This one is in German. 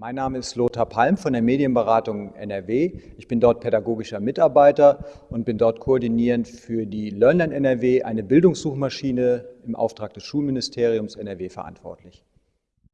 Mein Name ist Lothar Palm von der Medienberatung NRW. Ich bin dort pädagogischer Mitarbeiter und bin dort koordinierend für die LearnLand NRW, eine Bildungssuchmaschine im Auftrag des Schulministeriums NRW verantwortlich.